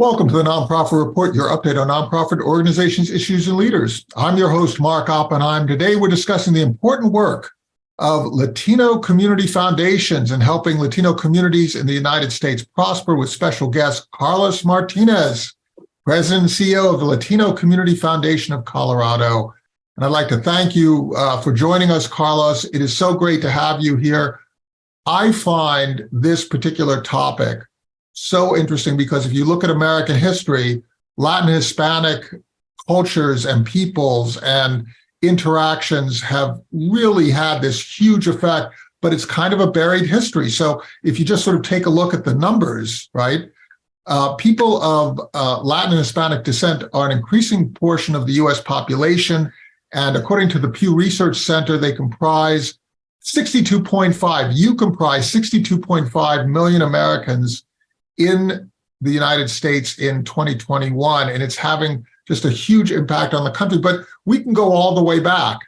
Welcome to the Nonprofit Report, your update on nonprofit organizations, issues, and leaders. I'm your host, Mark Oppenheim. Today, we're discussing the important work of Latino community foundations and helping Latino communities in the United States prosper with special guest Carlos Martinez, President and CEO of the Latino Community Foundation of Colorado. And I'd like to thank you uh, for joining us, Carlos. It is so great to have you here. I find this particular topic so interesting because if you look at American history, Latin Hispanic cultures and peoples and interactions have really had this huge effect, but it's kind of a buried history. So if you just sort of take a look at the numbers, right, uh, people of uh, Latin and Hispanic descent are an increasing portion of the US population. And according to the Pew Research Center, they comprise 62.5, you comprise 62.5 million Americans in the United States in 2021, and it's having just a huge impact on the country. But we can go all the way back,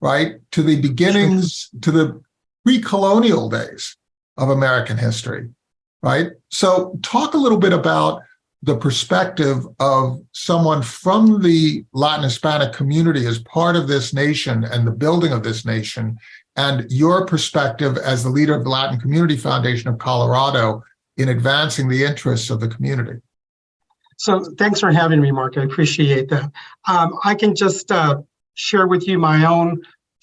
right, to the beginnings, to the pre-colonial days of American history, right? So talk a little bit about the perspective of someone from the Latin Hispanic community as part of this nation and the building of this nation, and your perspective as the leader of the Latin Community Foundation of Colorado in advancing the interests of the community. So thanks for having me, Mark. I appreciate that. Um, I can just uh, share with you my own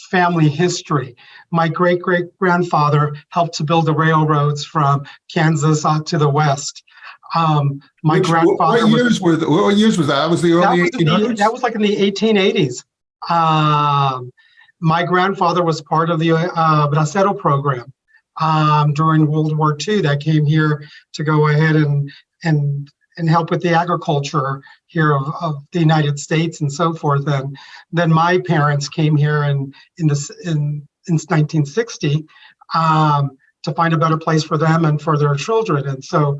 family history. My great-great-grandfather helped to build the railroads from Kansas out to the west. Um, my Which, grandfather what years was, were what years was that? That was the early that was, 1800s. the, that was like in the 1880s. Um, my grandfather was part of the uh, Bracero program um, during World War II that came here to go ahead and and and help with the agriculture here of, of the United States and so forth. And then my parents came here in in this in in 1960 um, to find a better place for them and for their children. And so,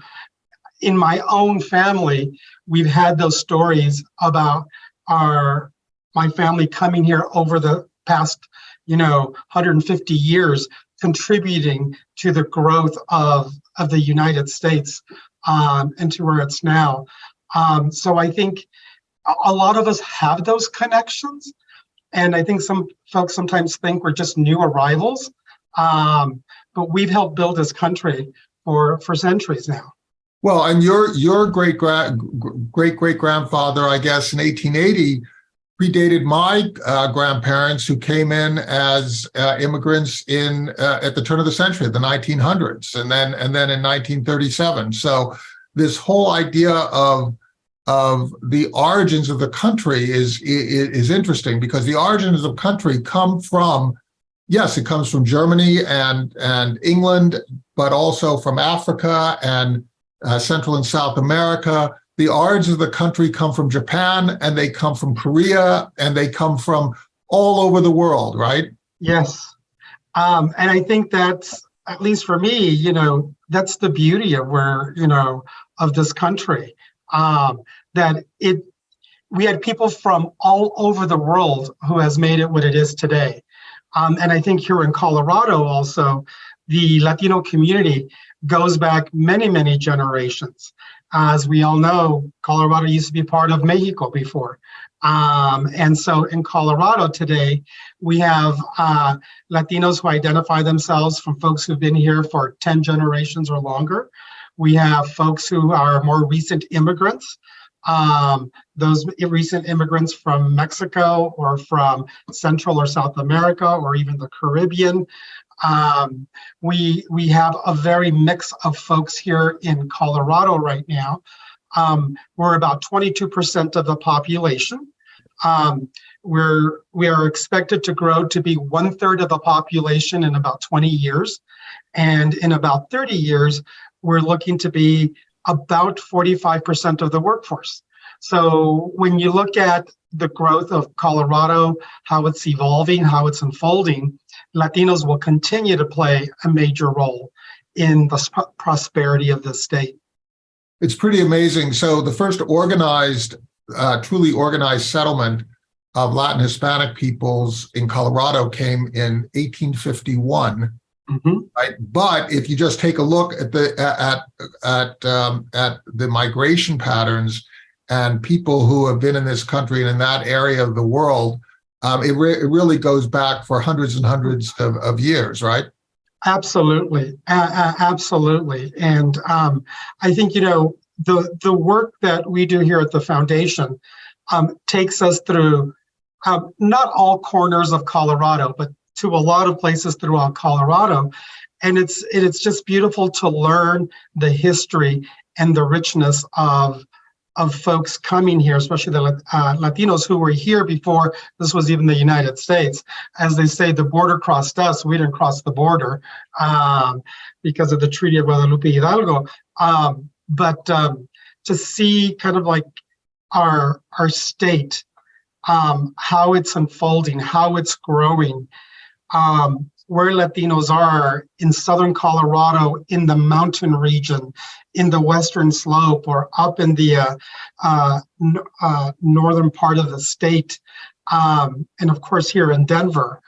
in my own family, we've had those stories about our my family coming here over the past you know 150 years contributing to the growth of, of the United States um, and to where it's now. Um, so I think a lot of us have those connections. And I think some folks sometimes think we're just new arrivals, um, but we've helped build this country for, for centuries now. Well, and your your great great great grandfather, I guess, in 1880 predated my uh, grandparents who came in as uh, immigrants in uh, at the turn of the century, the 1900s, and then and then in 1937. So this whole idea of of the origins of the country is, is is interesting because the origins of the country come from yes, it comes from Germany and and England, but also from Africa and uh, Central and South America the origins of the country come from Japan and they come from Korea and they come from all over the world, right? Yes. Um, and I think that's, at least for me, you know, that's the beauty of where, you know, of this country. Um, that it, we had people from all over the world who has made it what it is today. Um, and I think here in Colorado also, the Latino community goes back many, many generations. As we all know, Colorado used to be part of Mexico before. Um, and so in Colorado today, we have uh, Latinos who identify themselves from folks who've been here for 10 generations or longer. We have folks who are more recent immigrants, um, those recent immigrants from Mexico or from Central or South America or even the Caribbean. Um, we, we have a very mix of folks here in Colorado right now. Um, we're about 22% of the population. Um, we're, we are expected to grow to be one third of the population in about 20 years. And in about 30 years, we're looking to be about 45% of the workforce. So when you look at the growth of Colorado, how it's evolving, how it's unfolding, Latinos will continue to play a major role in the prosperity of the state. It's pretty amazing. So the first organized, uh, truly organized settlement of Latin Hispanic peoples in Colorado came in 1851. Mhm. right? But if you just take a look at the at at um, at the migration patterns and people who have been in this country and in that area of the world, um, it, re- it really goes back for hundreds and hundreds of, of years, right? Absolutely, absolutely. And um, I think, you know, the, the work that we do here at the foundation um, takes us through um, not all corners of Colorado, but to a lot of places throughout Colorado. And it's, it's just beautiful to learn the history and the richness of, of folks coming here, especially the uh, Latinos who were here before this was even the United States. As they say, the border crossed us, we didn't cross the border um, because of the Treaty of Guadalupe Hidalgo. Um, but um, to see kind of like our, our state, um, how it's unfolding, how it's growing, um, where Latinos are in Southern Colorado, in the mountain region, in the Western slope, or up in the uh, uh, uh, northern part of the state, um, and of course here in Denver,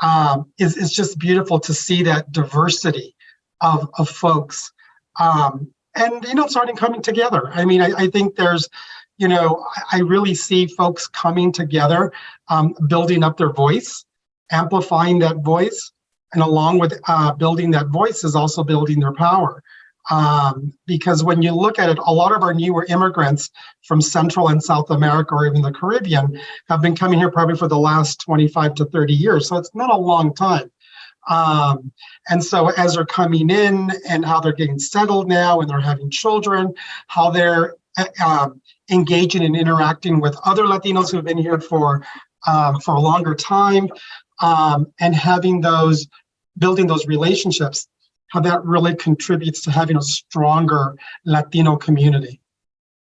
um, is, is just beautiful to see that diversity of, of folks. Um, and, you know, starting coming together. I mean, I, I think there's, you know, I, I really see folks coming together, um, building up their voice, amplifying that voice, and along with uh, building that voice is also building their power. Um, because when you look at it, a lot of our newer immigrants from Central and South America or even the Caribbean have been coming here probably for the last 25 to 30 years. So it's not a long time. Um, and so as they're coming in and how they're getting settled now and they're having children, how they're uh, um, engaging and interacting with other Latinos who've been here for um, for a longer time, um, and having those building those relationships, how that really contributes to having a stronger Latino community.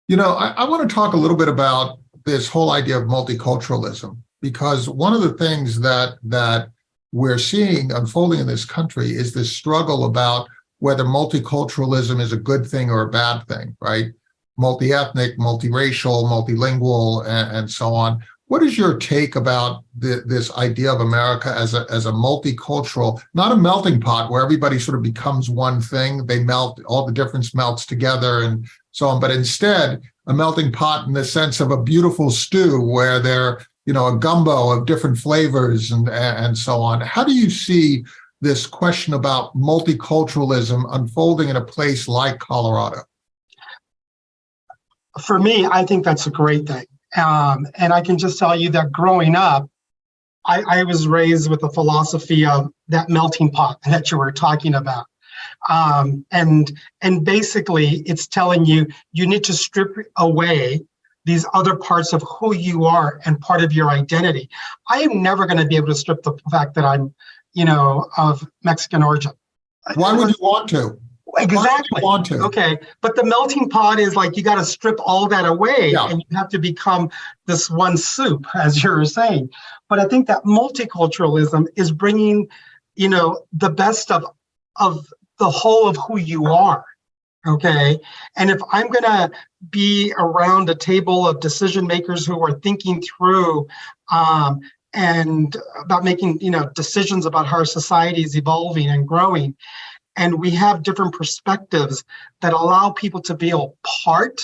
You know, I, I want to talk a little bit about this whole idea of multiculturalism because one of the things that that we're seeing unfolding in this country is this struggle about whether multiculturalism is a good thing or a bad thing, right? Multi-ethnic, multiracial, multilingual, and, and so on. What is your take about the, this idea of America as a, as a multicultural, not a melting pot where everybody sort of becomes one thing, they melt, all the difference melts together and so on, but instead a melting pot in the sense of a beautiful stew where they're, you know, a gumbo of different flavors and, and so on. How do you see this question about multiculturalism unfolding in a place like Colorado? For me, I think that's a great thing. Um, and I can just tell you that growing up, I, I was raised with the philosophy of that melting pot that you were talking about. Um, and and basically it's telling you you need to strip away these other parts of who you are and part of your identity. I am never going to be able to strip the fact that I'm, you know, of Mexican origin. Why would you want to? Exactly. want to? Okay, but the melting pot is like you got to strip all that away Yeah. and you have to become this one soup, as you were saying. But I think that multiculturalism is bringing, you know, the best of of the whole of who you are. Okay, and if I'm gonna be around a table of decision makers who are thinking through um, and about making, you know, decisions about how our society is evolving and growing, and we have different perspectives that allow people to feel part.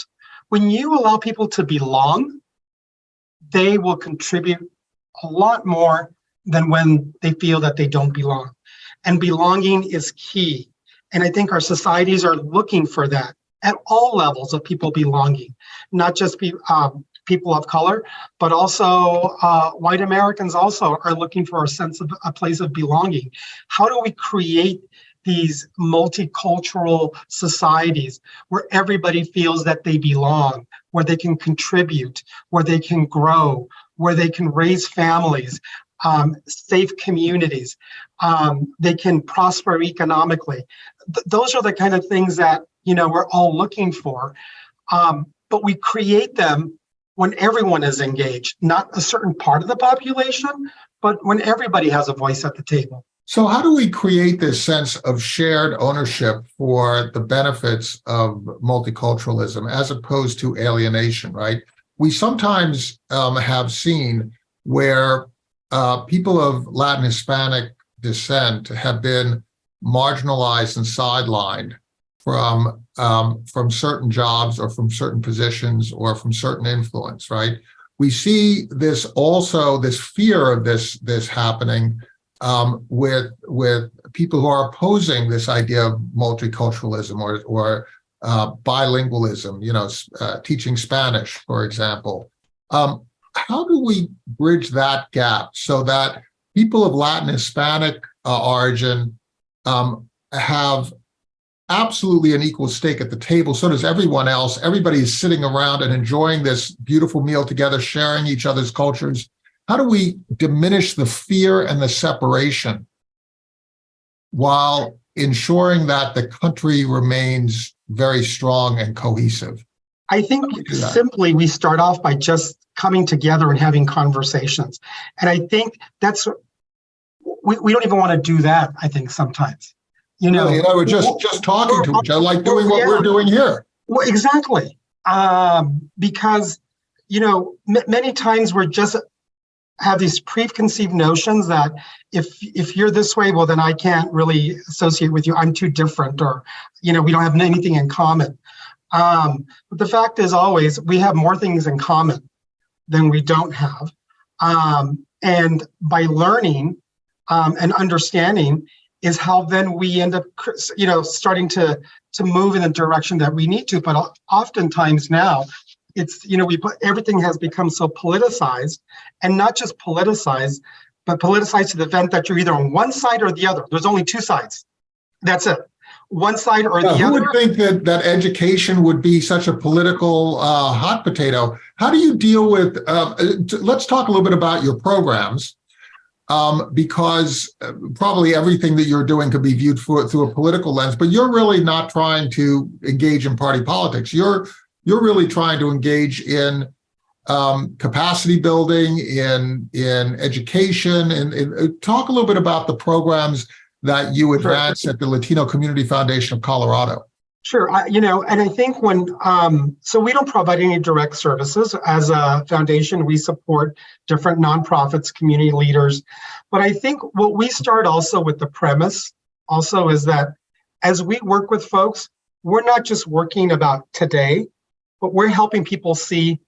When you allow people to belong, they will contribute a lot more than when they feel that they don't belong. And belonging is key. And I think our societies are looking for that at all levels of people belonging, not just be, um, people of color, but also uh, white Americans also are looking for a sense of a place of belonging. How do we create these multicultural societies where everybody feels that they belong, where they can contribute, where they can grow, where they can raise families, um, safe communities, um, they can prosper economically. Th- those are the kind of things that you know we're all looking for, um, but we create them when everyone is engaged, not a certain part of the population, but when everybody has a voice at the table. So how do we create this sense of shared ownership for the benefits of multiculturalism as opposed to alienation, right? We sometimes um, have seen where uh, people of Latin Hispanic descent have been marginalized and sidelined from um, from certain jobs or from certain positions or from certain influence, right? We see this also this fear of this this happening um, with with people who are opposing this idea of multiculturalism or or uh, bilingualism. You know, uh, teaching Spanish, for example. Um, how do we bridge that gap so that people of Latin Hispanic uh, origin um, have absolutely an equal stake at the table. So does everyone else. Everybody is sitting around and enjoying this beautiful meal together, sharing each other's cultures. How do we diminish the fear and the separation while ensuring that the country remains very strong and cohesive? I think simply we start off by just coming together and having conversations. And I think that's, we, we don't even want to do that, I think, sometimes. You know, you know, we're just just talking to each other, like doing what yeah. we're doing here. Well, exactly. Um, because, you know, many times we're just have these preconceived notions that if if you're this way, well, then I can't really associate with you. I'm too different, or you know, we don't have anything in common. Um, but the fact is, always we have more things in common than we don't have, um, and by learning um, and understanding is how then we end up, you know, starting to to move in the direction that we need to. But oftentimes now, it's you know we put everything has become so politicized, and not just politicized, but politicized to the event that you're either on one side or the other. There's only two sides. That's it. One side or Yeah, the who other. would think that that education would be such a political uh, hot potato? How do you deal with? Uh, let's talk a little bit about your programs, um, because uh, probably everything that you're doing could be viewed for, through a political lens. But you're really not trying to engage in party politics. You're you're really trying to engage in um, capacity building, in in education, and, and uh, talk a little bit about the programs that you advance at the Latino Community Foundation of Colorado. Sure, I, you know, and I think when, um, so we don't provide any direct services. As a foundation, we support different nonprofits, community leaders. But I think what we start also with the premise also is that as we work with folks, we're not just working about today, but we're helping people see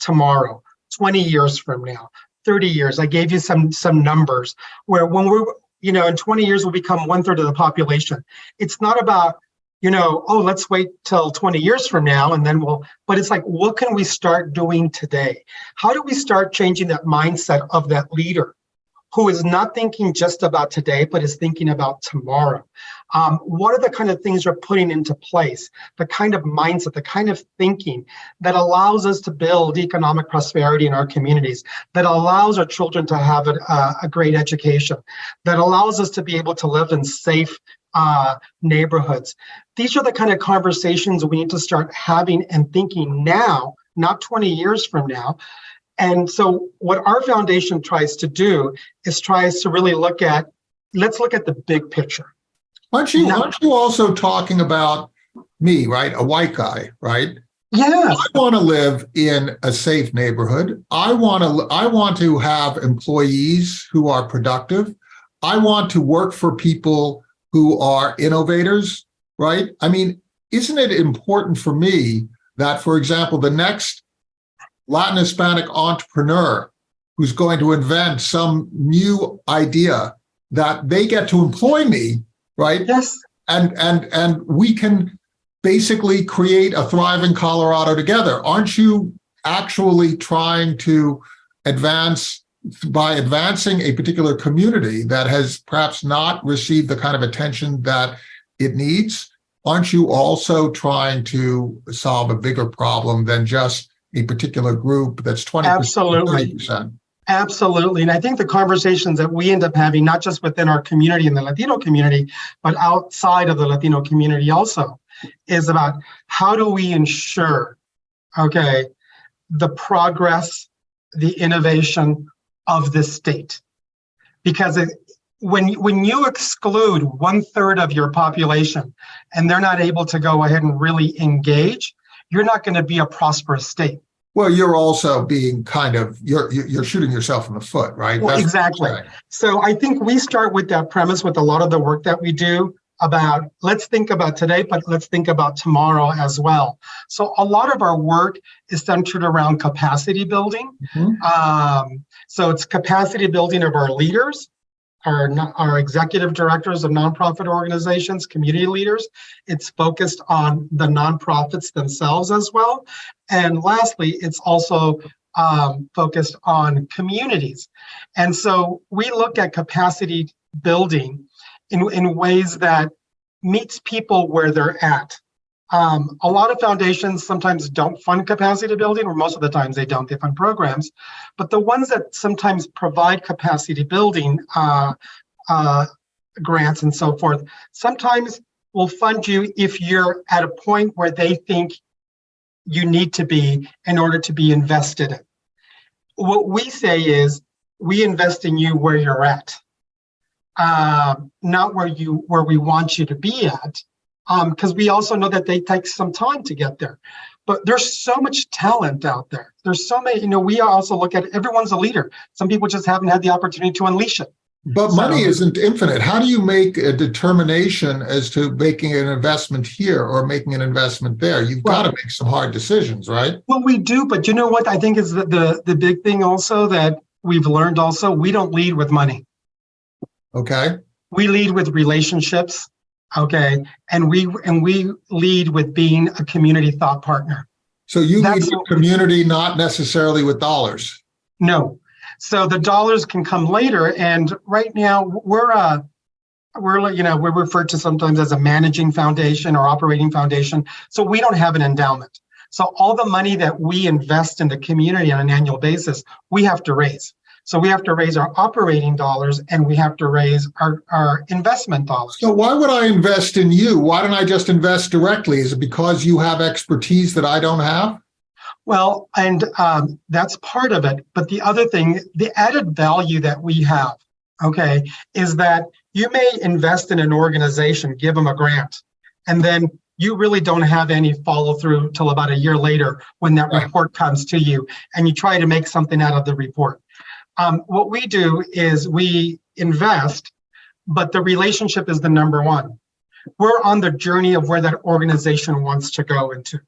tomorrow, 20 years from now, 30 years. I gave you some some numbers where when we're, you know, in 20 years we'll become one third of the population. It's not about you know, oh, let's wait till 20 years from now and then we'll, but it's like, what can we start doing today? How do we start changing that mindset of that leader who is not thinking just about today, but is thinking about tomorrow? Um, what are the kind of things you're putting into place? The kind of mindset, the kind of thinking that allows us to build economic prosperity in our communities, that allows our children to have a, a great education, that allows us to be able to live in safe uh, neighborhoods. These are the kind of conversations we need to start having and thinking now, not 20 years from now. And so what our foundation tries to do is tries to really look at, let's look at the big picture. Aren't you, aren't you also talking about me, right? A white guy, right? Yes. I want to live in a safe neighborhood. I want to I want to have employees who are productive. I want to work for people who are innovators, right? I mean, isn't it important for me that, for example, the next Latin Hispanic entrepreneur who's going to invent some new idea that they get to employ me, right? Yes. And and and we can basically create a thriving Colorado together. Aren't you actually trying to advance by advancing a particular community that has perhaps not received the kind of attention that it needs, aren't you also trying to solve a bigger problem than just a particular group that's 20%, Absolutely. 30%? Absolutely. And I think the conversations that we end up having, not just within our community and the Latino community, but outside of the Latino community also, is about how do we ensure, okay, the progress, the innovation of this state. Because it, when, when you exclude one third of your population and they're not able to go ahead and really engage, you're not going to be a prosperous state. Well, you're also being kind of, you're, you're you're shooting yourself in the foot, right? Well, exactly. So I think we start with that premise with a lot of the work that we do about let's think about today, but let's think about tomorrow as well. So a lot of our work is centered around capacity building. Mhm. Um, so it's capacity building of our leaders, our, our executive directors of nonprofit organizations, community leaders. It's focused on the nonprofits themselves as well. And lastly, it's also um, focused on communities. And so we look at capacity building in, in ways that meets people where they're at. Um, a lot of foundations sometimes don't fund capacity building, or most of the times they don't, they fund programs. But the ones that sometimes provide capacity building uh, uh, grants and so forth, sometimes will fund you if you're at a point where they think you need to be in order to be invested in. What we say is, we invest in you where you're at um, not where you where we want you to be at Um, because we also know that they take some time to get there but there's so much talent out there there's so many you know we also look at everyone's a leader some people just haven't had the opportunity to unleash it But money isn't infinite. How do you make a determination as to making an investment here or making an investment there? You've got to make some hard decisions, right? well we do but you know what i think is the, the the big thing also that we've learned also we don't lead with money Okay. we lead with relationships okay and we and we lead with being a community thought partner So you lead with community, not necessarily with dollars. No. So the dollars can come later. And right now we're uh we're you know, we're referred to sometimes as a managing foundation or operating foundation. So we don't have an endowment. So all the money that we invest in the community on an annual basis, we have to raise. So we have to raise our operating dollars and we have to raise our, our investment dollars. So why would I invest in you? Why don't I just invest directly? Is it because you have expertise that I don't have? Well, and um, that's part of it. But the other thing, the added value that we have, okay, is that you may invest in an organization, give them a grant, and then you really don't have any follow through till about a year later when that Right. report comes to you and you try to make something out of the report. Um, what we do is we invest, but the relationship is the number one. We're on the journey of where that organization wants to go into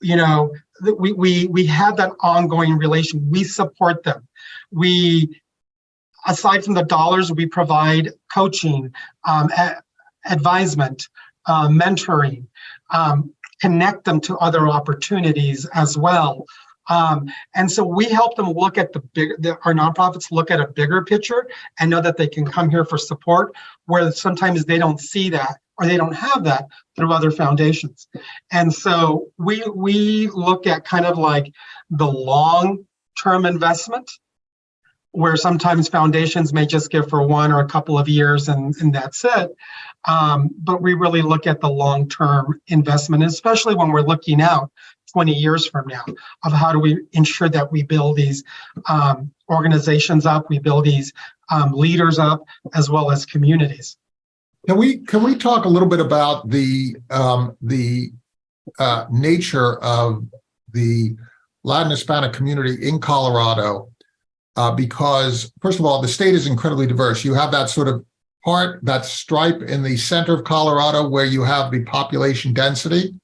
you know, we we we have that ongoing relation. We support them. We, aside from the dollars, we provide coaching, um, advisement, uh, mentoring, um, connect them to other opportunities as well. Um, and so we help them look at the big, the, our nonprofits look at a bigger picture and know that they can come here for support, where sometimes they don't see that or they don't have that through other foundations. And so we we look at kind of like the long-term investment, where sometimes foundations may just give for one or a couple of years and, and that's it. Um, but we really look at the long-term investment, especially when we're looking out 20 years from now of how do we ensure that we build these um, organizations up, we build these um, leaders up, as well as communities. Can we, can we talk a little bit about the, um, the, uh, nature of the Latin Hispanic community in Colorado? Uh, because first of all, the state is incredibly diverse. You have that sort of part, that stripe in the center of Colorado where you have the population density,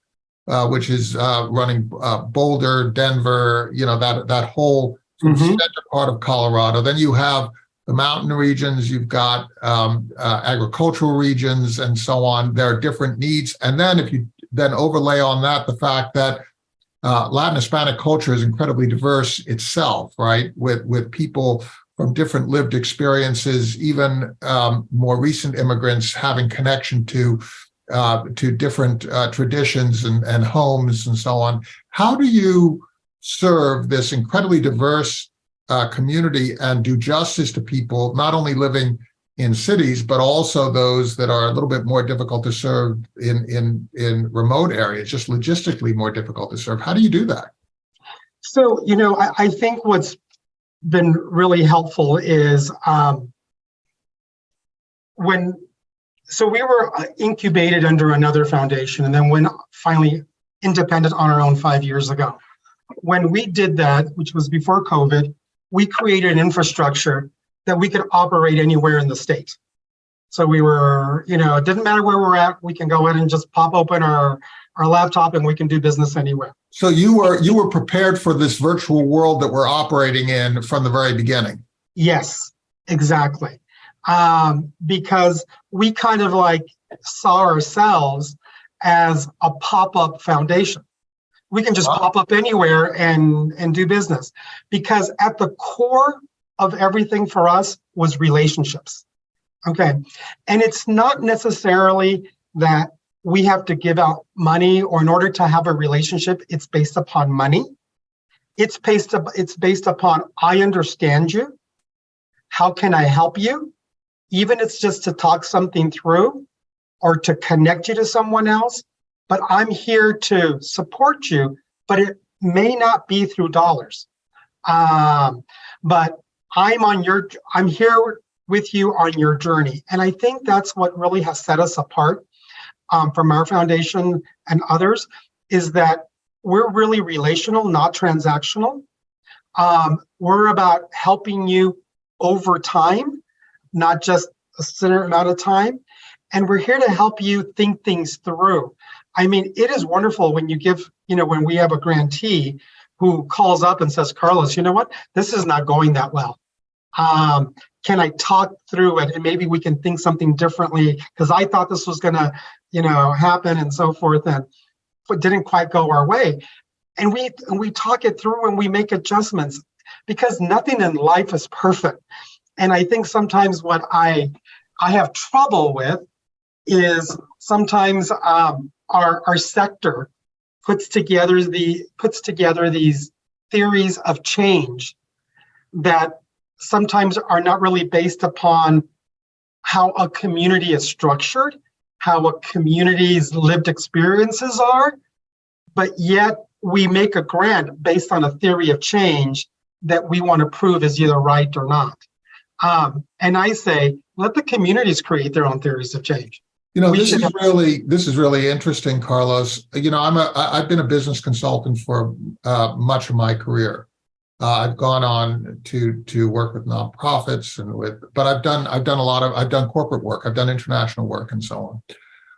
uh, which is, uh, running, uh, Boulder, Denver, you know, that, that whole of Mhm. center part of Colorado. Then you have the mountain regions, you've got um, uh, agricultural regions and so on. There are different needs. And then if you then overlay on that the fact that uh, Latin Hispanic culture is incredibly diverse itself, right? With, with people from different lived experiences, even um, more recent immigrants having connection to uh, to different uh, traditions and, and homes and so on. How do you serve this incredibly diverse uh, community and do justice to people not only living in cities, but also those that are a little bit more difficult to serve in in in remote areas, just logistically more difficult to serve. How do you do that? So, you know, I, I think what's been really helpful is um, when, so we were uh, incubated under another foundation and then went finally independent on our own five years ago. when we did that, which was before COVID, we created an infrastructure that we could operate anywhere in the state. So we were, you know, it didn't matter where we're at, we can go in and just pop open our, our laptop and we can do business anywhere. So you were you were prepared for this virtual world that we're operating in from the very beginning. Yes, exactly. Um, because we kind of like saw ourselves as a pop-up foundation. We can just Wow. pop up anywhere and, and do business. Because at the core of everything for us was relationships. Okay. And it's not necessarily that we have to give out money or in order to have a relationship, it's based upon money. It's based, up, it's based upon, I understand you. How can I help you? Even if it's just to talk something through or to connect you to someone else, but I'm here to support you, but it may not be through dollars. Um, but I'm on your, I'm here with you on your journey. And I think that's what really has set us apart um, from our foundation and others is that we're really relational, not transactional. Um, we're about helping you over time, not just a certain amount of time. And we're here to help you think things through. I mean, it is wonderful when you give, you know, when we have a grantee who calls up and says, Carlos, you know what? This is not going that well. Um, can I talk through it and maybe we can think something differently because I thought this was going to, you know, happen and so forth and it didn't quite go our way. And we and we talk it through and we make adjustments because nothing in life is perfect. And I think sometimes what I I have trouble with is sometimes um, our our sector puts together the puts together these theories of change that sometimes are not really based upon how a community is structured, how a community's lived experiences are, but yet we make a grant based on a theory of change that we want to prove is either right or not. Um, and I say, let the communities create their own theories of change. You know, We this is really this is really interesting, Carlos. You know, I'm a I've been a business consultant for uh, much of my career. Uh, I've gone on to to work with nonprofits and with, but I've done I've done a lot of I've done corporate work, I've done international work, and so on.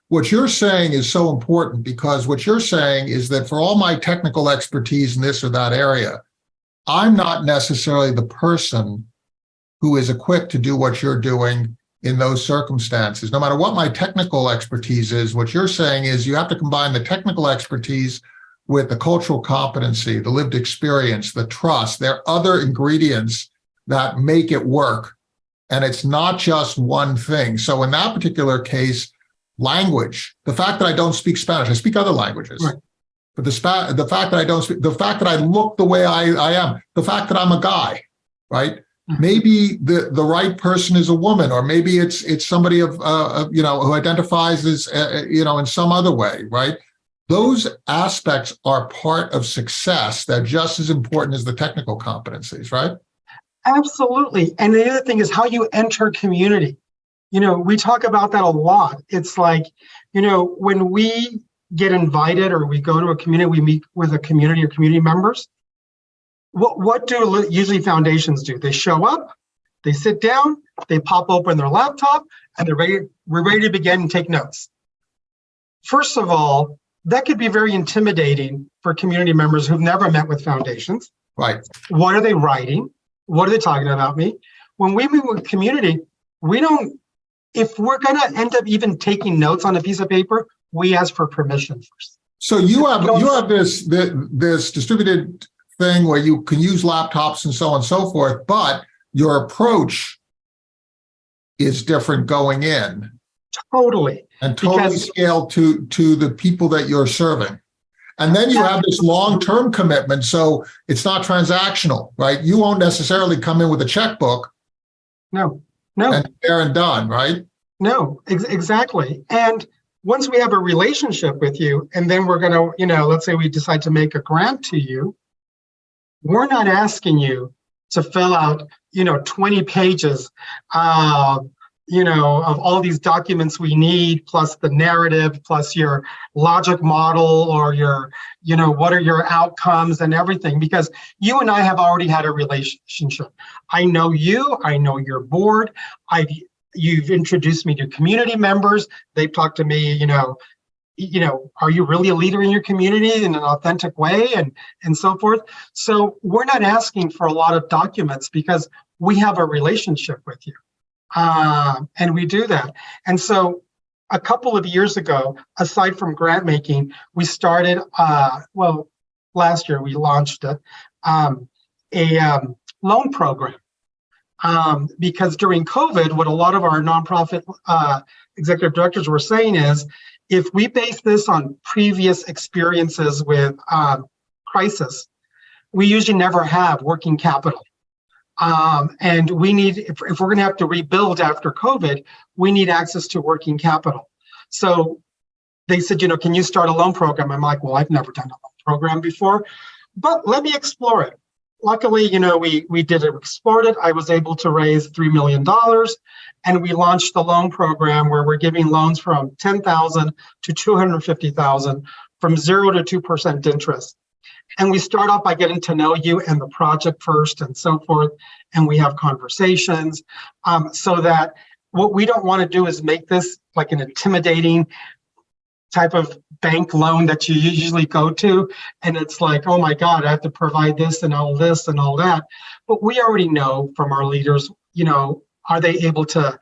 What you're saying is so important because what you're saying is that for all my technical expertise in this or that area, I'm not necessarily the person who is equipped to do what you're doing in those circumstances. No matter what my technical expertise is, what you're saying is you have to combine the technical expertise with the cultural competency, the lived experience, the trust. There are other ingredients that make it work. And it's not just one thing. So in that particular case, language, the fact that I don't speak Spanish, I speak other languages. Right. But the, spa- the fact that I don't speak, the fact that I look the way I, I am, the fact that I'm a guy, right? Mhm. Maybe the, the right person is a woman, or maybe it's it's somebody of, uh, you know who identifies as uh, you know in some other way, right? Those aspects are part of success. They're just as important as the technical competencies, right? Absolutely. And the other thing is how you enter community. You know, we talk about that a lot. It's like, you know, when we get invited or we go to a community, we meet with a community or community members. What, what do usually foundations do? They show up, they sit down, they pop open their laptop, and they're ready, we're ready to begin and take notes. First of all, that could be very intimidating for community members who've never met with foundations. Right. What are they writing? What are they talking about me? When we meet with community, we don't, if we're gonna end up even taking notes on a piece of paper, we ask for permission first. So you have you have this this distributed thing where you can use laptops and so on and so forth, but your approach is different going in Totally. and totally Because- scaled to to the people that you're serving. And then you have this long-term commitment, so it's not transactional, right? You won't necessarily come in with a checkbook No, no, and there and done, right? no, ex- exactly. And once we have a relationship with you, and then we're gonna, you know, let's say we decide to make a grant to you, we're not asking you to fill out, you know, 20 pages uh, you know, of all these documents we need, plus the narrative, plus your logic model or your, you know, what are your outcomes and everything, because you and I have already had a relationship. I know you, I know your board, I've, you've introduced me to community members. They've talked to me, you know, you know, are you really a leader in your community in an authentic way and, and so forth. So we're not asking for a lot of documents because we have a relationship with you. Um, and we do that. And so a couple of years ago, aside from grant making, we started, uh, well, last year we launched it, um, a um, loan program. Um, because during COVID, what a lot of our nonprofit uh, executive directors were saying is, if we base this on previous experiences with um, crisis, we usually never have working capital. Um, and we need, if, if we're going to have to rebuild after COVID, we need access to working capital. So they said, you know, can you start a loan program? I'm like, well, I've never done a loan program before, but let me explore it. Luckily, you know, we we did it, explored it. I was able to raise $3 million and we launched the loan program where we're giving loans from 10,000 to 250,000 from zero to 2% interest. And we start off by getting to know you and the project first and so forth. And we have conversations um, so that what we don't want to do is make this like an intimidating type of bank loan that you usually go to. And it's like, oh my God, I have to provide this and all this and all that. But we already know from our leaders, you know, are they able to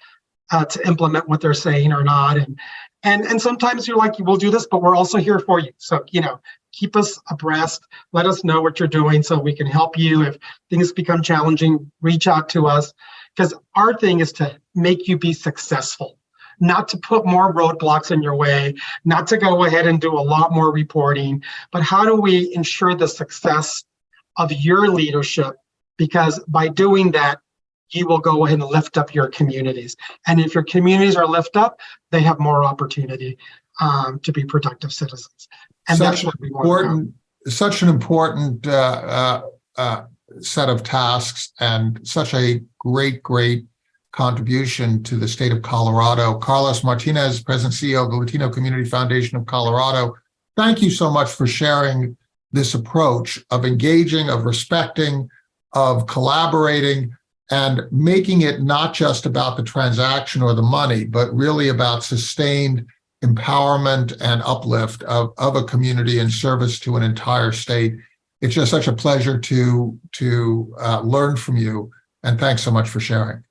uh, to implement what they're saying or not? And and and sometimes you're like, we'll do this, but we're also here for you. So you know, keep us abreast. Let us know what you're doing so we can help you. If things become challenging, reach out to us because our thing is to make you be successful not to put more roadblocks in your way, not to go ahead and do a lot more reporting, but how do we ensure the success of your leadership? Because by doing that, you will go ahead and lift up your communities. And if your communities are lift up, they have more opportunity um, to be productive citizens. And Such that's what we want. important, such an important uh, uh, uh, set of tasks and such a great, great contribution to the state of Colorado. Carlos Martinez, President CEO of the Latino Community Foundation of Colorado, thank you so much for sharing this approach of engaging, of respecting, of collaborating, and making it not just about the transaction or the money, but really about sustained empowerment and uplift of, of a community and service to an entire state. It's just such a pleasure to, to uh, learn from you. And thanks so much for sharing.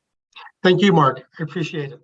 Thank you, Mark. I appreciate it.